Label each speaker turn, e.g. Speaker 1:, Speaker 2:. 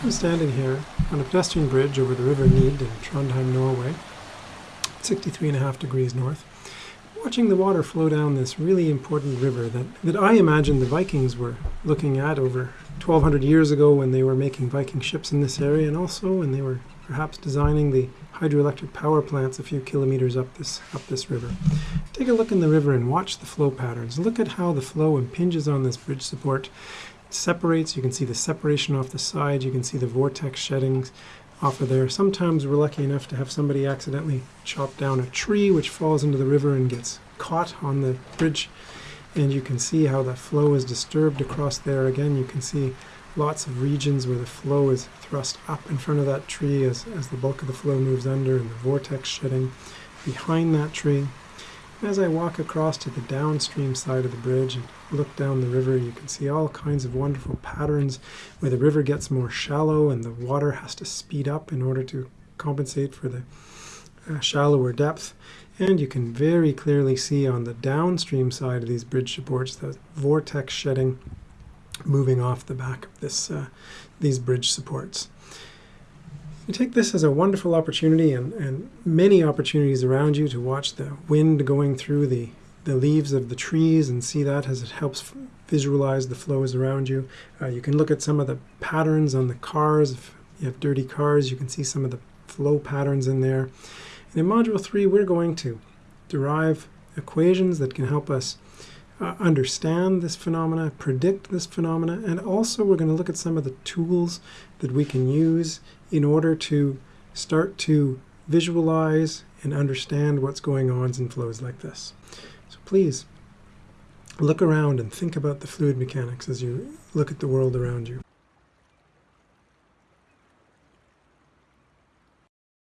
Speaker 1: I'm standing here on a pedestrian bridge over the River Nid in Trondheim, Norway, 63 and a half degrees north, watching the water flow down this really important river that, that I imagine the Vikings were looking at over 1200 years ago when they were making Viking ships in this area and also when they were perhaps designing the hydroelectric power plants a few kilometers up this up this river. Take a look in the river and watch the flow patterns. Look at how the flow impinges on this bridge support separates. You can see the separation off the side. You can see the vortex sheddings off of there. Sometimes we're lucky enough to have somebody accidentally chop down a tree which falls into the river and gets caught on the bridge. And you can see how the flow is disturbed across there. Again, you can see lots of regions where the flow is thrust up in front of that tree as, as the bulk of the flow moves under and the vortex shedding behind that tree. As I walk across to the downstream side of the bridge and look down the river, you can see all kinds of wonderful patterns where the river gets more shallow and the water has to speed up in order to compensate for the uh, shallower depth. And you can very clearly see on the downstream side of these bridge supports the vortex shedding moving off the back of this, uh, these bridge supports. You take this as a wonderful opportunity and, and many opportunities around you to watch the wind going through the, the leaves of the trees and see that as it helps visualize the flows around you. Uh, you can look at some of the patterns on the cars. If you have dirty cars, you can see some of the flow patterns in there. And in Module 3, we're going to derive equations that can help us uh, understand this phenomena, predict this phenomena, and also we're going to look at some of the tools that we can use in order to start to visualize and understand what's going on in flows like this. So please look around and think about the fluid mechanics as you look at the world around you.